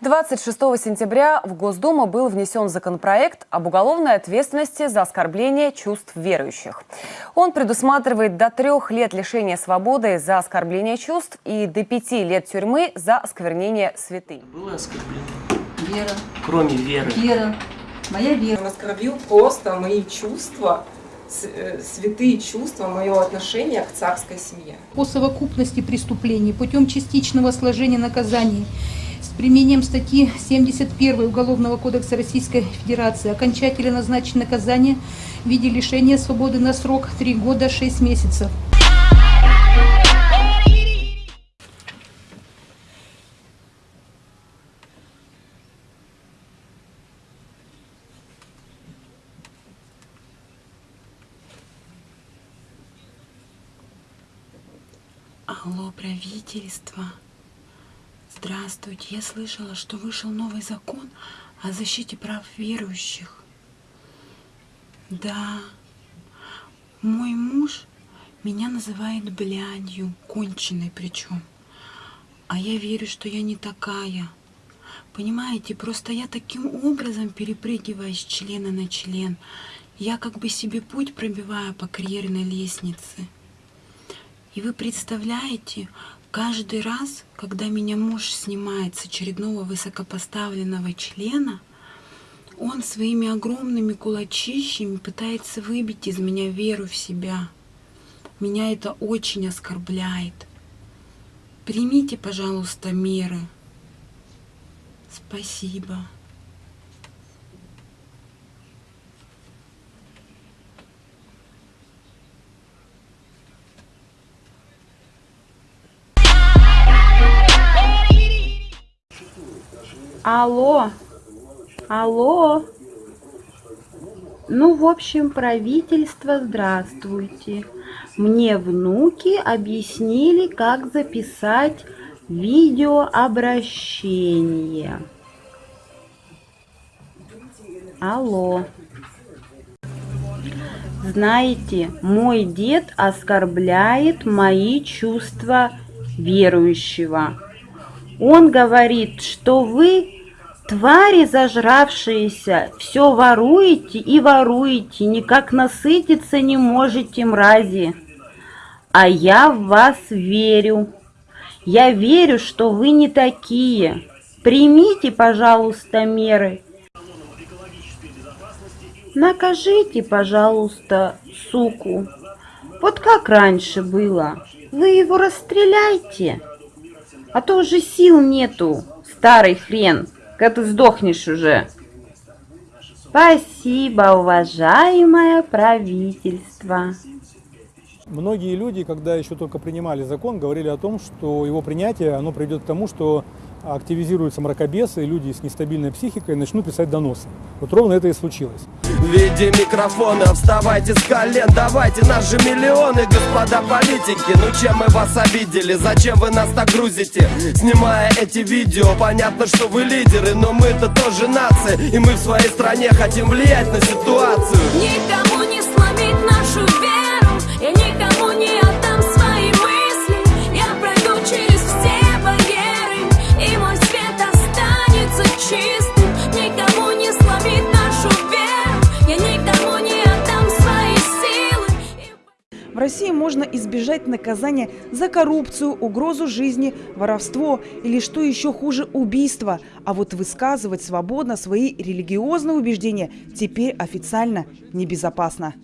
26 сентября в Госдуму был внесен законопроект об уголовной ответственности за оскорбление чувств верующих. Он предусматривает до трех лет лишения свободы за оскорбление чувств и до пяти лет тюрьмы за осквернение святынь. Было оскорбление? Вера. Кроме веры. Вера. Моя вера. Он оскорбил просто мои чувства, э, святые чувства, мое отношение к царской семье. по совокупности преступлений путем частичного сложения наказаний с применением статьи 71 Уголовного кодекса Российской Федерации окончательно назначить наказание в виде лишения свободы на срок 3 года 6 месяцев. Алло, правительство. Здравствуйте. Я слышала, что вышел новый закон о защите прав верующих. Да. Мой муж меня называет блядью, конченой причем. А я верю, что я не такая. Понимаете, просто я таким образом перепрыгиваю с члена на член. Я как бы себе путь пробиваю по карьерной лестнице. И вы представляете, каждый раз, когда меня муж снимает с очередного высокопоставленного члена, он своими огромными кулачищами пытается выбить из меня веру в себя. Меня это очень оскорбляет. Примите, пожалуйста, меры. Спасибо. Алло, алло. Ну, в общем, правительство, здравствуйте. Мне внуки объяснили, как записать видеообращение. Алло. Знаете, мой дед оскорбляет мои чувства верующего. Он говорит, что вы, твари зажравшиеся, все воруете и воруете, никак насытиться не можете, мрази. А я в вас верю. Я верю, что вы не такие. Примите, пожалуйста, меры. Накажите, пожалуйста, суку. Вот как раньше было. Вы его расстреляйте. А то уже сил нету, старый хрен, когда ты сдохнешь уже. Спасибо, уважаемое правительство. Многие люди, когда еще только принимали закон, говорили о том, что его принятие оно приведет к тому, что активизируются мракобесы, и люди с нестабильной психикой начнут писать доносы. Вот ровно это и случилось. В виде микрофона вставайте с колен Давайте наши миллионы, господа политики Ну чем мы вас обидели, зачем вы нас так грузите? Снимая эти видео, понятно, что вы лидеры Но мы-то тоже нация И мы в своей стране хотим влиять на ситуацию Никому России можно избежать наказания за коррупцию, угрозу жизни, воровство или, что еще хуже, убийство. А вот высказывать свободно свои религиозные убеждения теперь официально небезопасно.